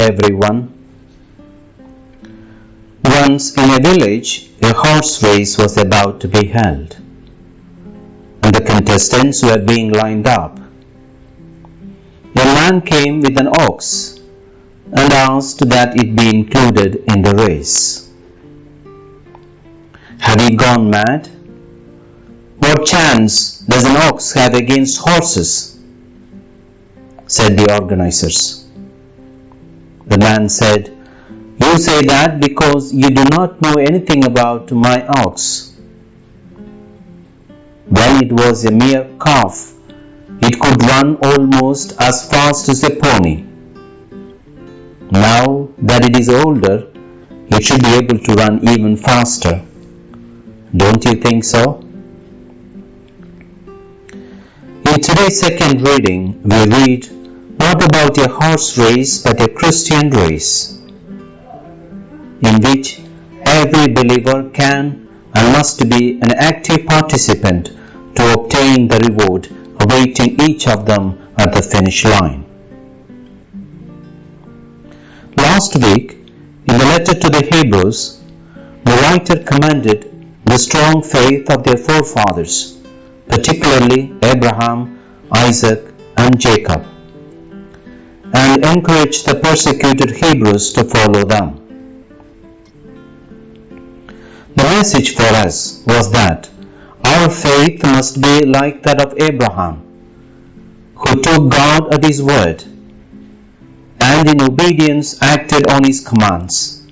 everyone. Once in a village, a horse race was about to be held, and the contestants were being lined up. A man came with an ox and asked that it be included in the race. Have you gone mad? What chance does an ox have against horses? said the organizers. The man said, You say that because you do not know anything about my ox. When it was a mere calf, it could run almost as fast as a pony. Now that it is older, it should be able to run even faster. Don't you think so? In today's second reading, we read not about a horse race but a Christian race in which every believer can and must be an active participant to obtain the reward awaiting each of them at the finish line. Last week, in the letter to the Hebrews, the writer commended the strong faith of their forefathers, particularly Abraham, Isaac, and Jacob and encouraged the persecuted Hebrews to follow them. The message for us was that our faith must be like that of Abraham, who took God at his word and in obedience acted on his commands,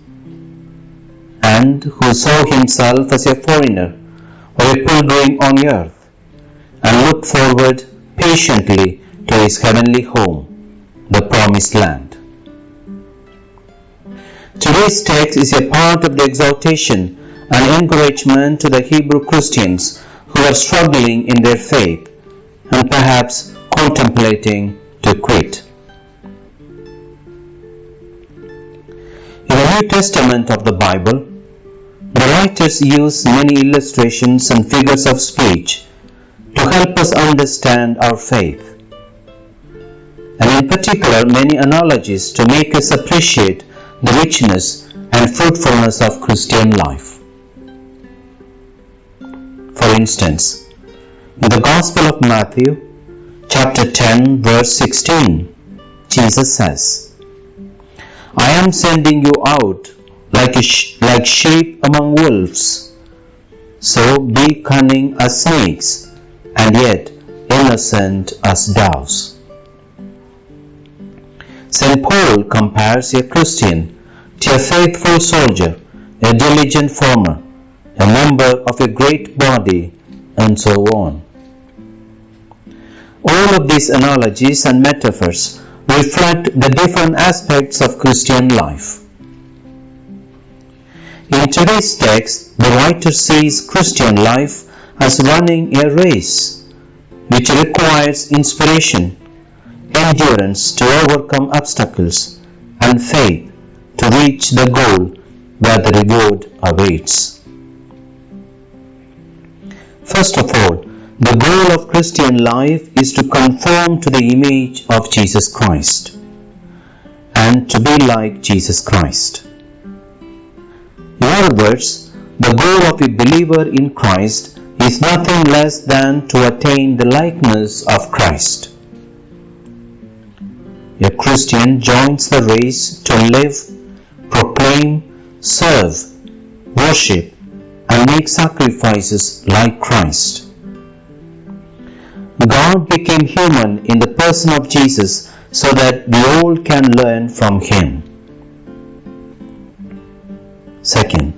and who saw himself as a foreigner or a pilgrim on earth and looked forward patiently to his heavenly home the promised land. Today's text is a part of the exhortation and encouragement to the Hebrew Christians who are struggling in their faith and perhaps contemplating to quit. In the New Testament of the Bible, the writers use many illustrations and figures of speech to help us understand our faith and in particular many analogies to make us appreciate the richness and fruitfulness of Christian life. For instance, in the Gospel of Matthew, chapter 10, verse 16, Jesus says, I am sending you out like, sh- like sheep among wolves. So be cunning as snakes, and yet innocent as doves. St. Paul compares a Christian to a faithful soldier, a diligent farmer, a member of a great body, and so on. All of these analogies and metaphors reflect the different aspects of Christian life. In today's text, the writer sees Christian life as running a race which requires inspiration endurance to overcome obstacles, and faith to reach the goal where the reward awaits. First of all, the goal of Christian life is to conform to the image of Jesus Christ and to be like Jesus Christ. In other words, the goal of a believer in Christ is nothing less than to attain the likeness of Christ. A Christian joins the race to live, proclaim, serve, worship, and make sacrifices like Christ. God became human in the person of Jesus so that we all can learn from him. Second,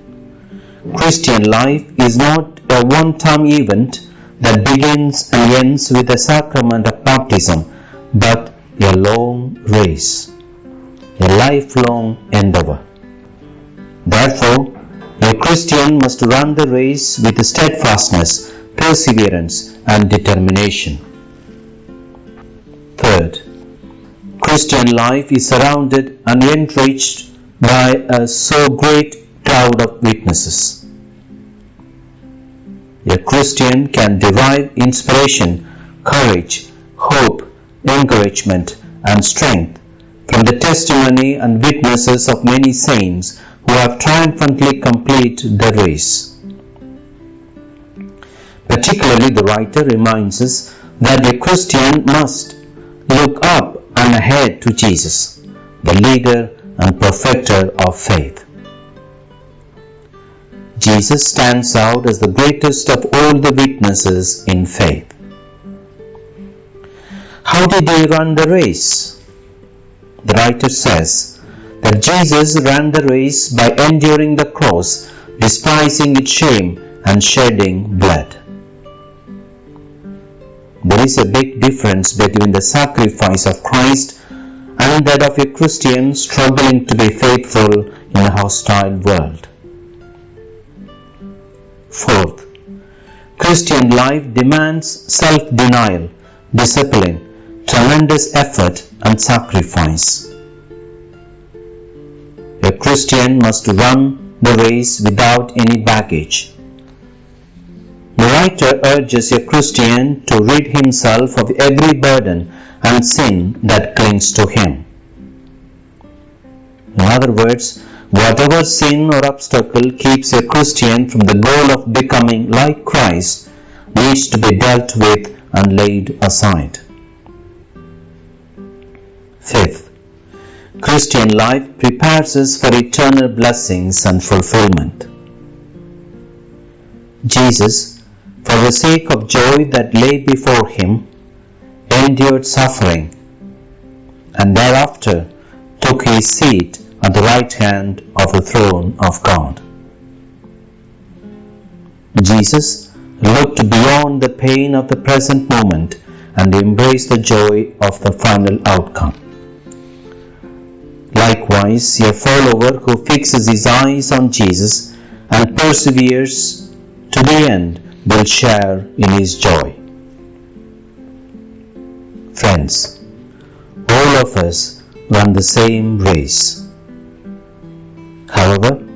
Christian life is not a one-time event that begins and ends with the sacrament of baptism, but a long race, a lifelong endeavor. Therefore, a Christian must run the race with steadfastness, perseverance, and determination. Third, Christian life is surrounded and enriched by a so great crowd of witnesses. A Christian can derive inspiration, courage, hope, encouragement, and strength from the testimony and witnesses of many saints who have triumphantly completed the race. Particularly, the writer reminds us that a Christian must look up and ahead to Jesus, the leader and perfecter of faith. Jesus stands out as the greatest of all the witnesses in faith. How did he run the race? The writer says that Jesus ran the race by enduring the cross, despising its shame, and shedding blood. There is a big difference between the sacrifice of Christ and that of a Christian struggling to be faithful in a hostile world. Fourth, Christian life demands self-denial, discipline, tremendous effort and sacrifice. A Christian must run the race without any baggage. The writer urges a Christian to rid himself of every burden and sin that clings to him. In other words, whatever sin or obstacle keeps a Christian from the goal of becoming like Christ needs to be dealt with and laid aside. Fifth, Christian life prepares us for eternal blessings and fulfillment. Jesus for the sake of joy that lay before him, endured suffering, and thereafter took his seat at the right hand of the throne of God. Jesus looked beyond the pain of the present moment and embraced the joy of the final outcome. Likewise, a follower who fixes his eyes on Jesus and perseveres to the end will share in his joy. Friends, all of us run the same race. However,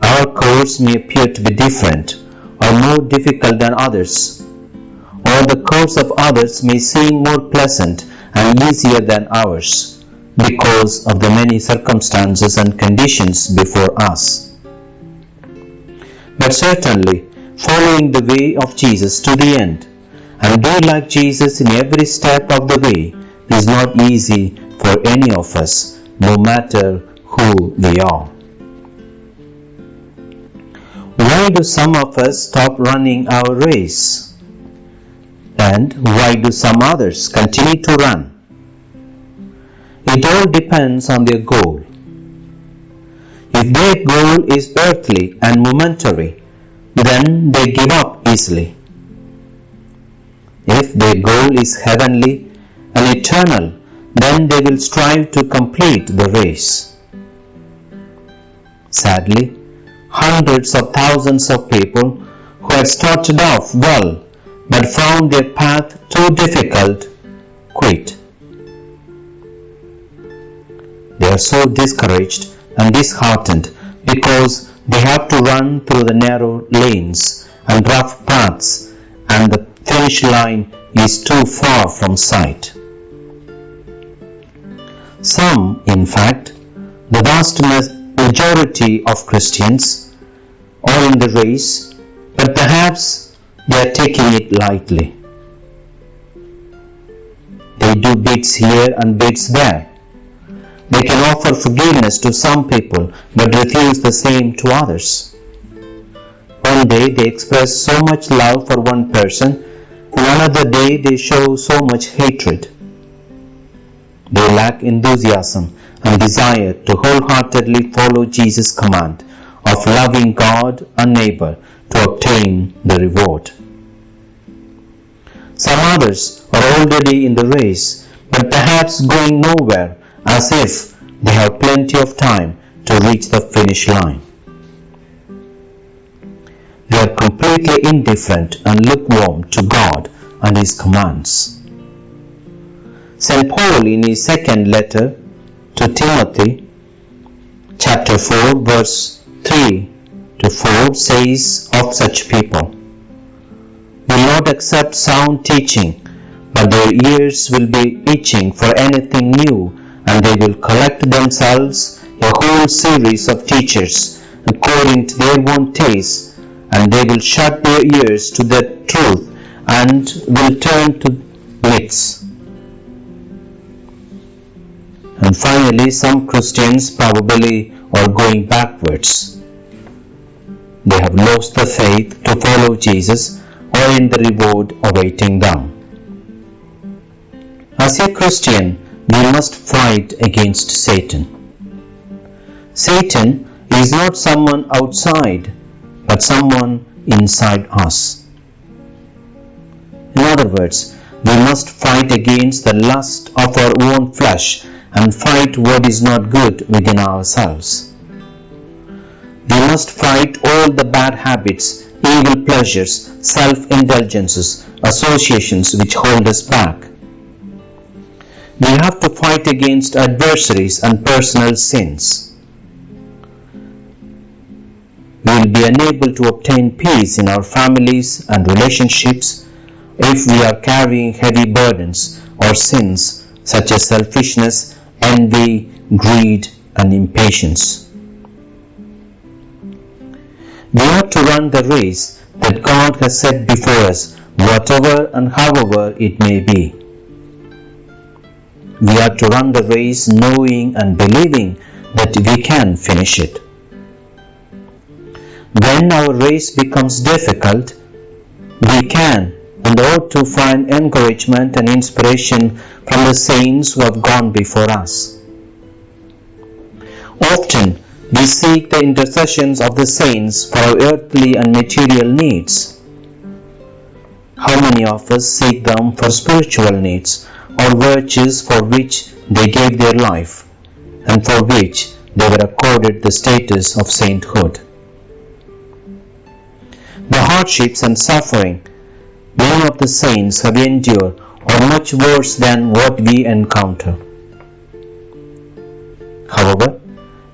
our course may appear to be different or more difficult than others, or the course of others may seem more pleasant and easier than ours because of the many circumstances and conditions before us. But certainly, following the way of Jesus to the end and be like Jesus in every step of the way is not easy for any of us, no matter who we are. Why do some of us stop running our race? And why do some others continue to run? It all depends on their goal. If their goal is earthly and momentary, then they give up easily. If their goal is heavenly and eternal, then they will strive to complete the race. Sadly, hundreds of thousands of people who had started off well but found their path too difficult quit. Are so discouraged and disheartened because they have to run through the narrow lanes and rough paths and the finish line is too far from sight. Some, in fact, the vast majority of Christians are in the race, but perhaps they are taking it lightly. They do bits here and bits there offer forgiveness to some people but refuse the same to others. One day they express so much love for one person, another day they show so much hatred. They lack enthusiasm and desire to wholeheartedly follow Jesus' command of loving God and neighbor to obtain the reward. Some others are already in the race, but perhaps going nowhere as if they have plenty of time to reach the finish line. They are completely indifferent and lukewarm to God and His commands. St. Paul, in his second letter to Timothy, chapter 4, verse 3 to 4, says of such people, Will not accept sound teaching, but their ears will be itching for anything new and they will collect themselves a whole series of teachers according to their own taste, and they will shut their ears to the truth and will turn to myths. And finally, some Christians probably are going backwards. They have lost the faith to follow Jesus or in the reward awaiting them. As a Christian, we must fight against Satan. Satan is not someone outside, but someone inside us. In other words, we must fight against the lust of our own flesh and fight what is not good within ourselves. We must fight all the bad habits, evil pleasures, self-indulgences, associations which hold us back. We have to fight against adversaries and personal sins. We will be unable to obtain peace in our families and relationships if we are carrying heavy burdens or sins such as selfishness, envy, greed, and impatience. We ought to run the race that God has set before us, whatever and however it may be. We are to run the race knowing and believing that we can finish it. When our race becomes difficult, we can and ought to find encouragement and inspiration from the saints who have gone before us. Often we seek the intercessions of the saints for our earthly and material needs. How many of us seek them for spiritual needs or virtues for which they gave their life and for which they were accorded the status of sainthood? The hardships and suffering many of the saints have endured are much worse than what we encounter. However,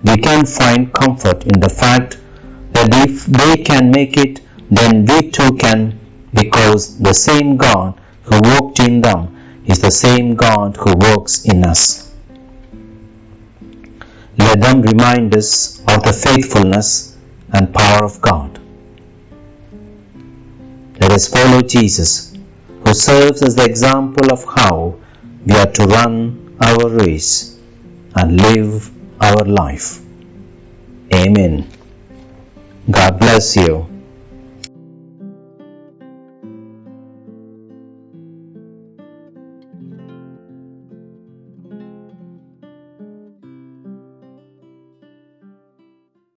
we can find comfort in the fact that if they can make it, then we too can because the same God who worked in them is the same God who works in us. Let them remind us of the faithfulness and power of God. Let us follow Jesus, who serves as the example of how we are to run our race and live our life. Amen. God bless you.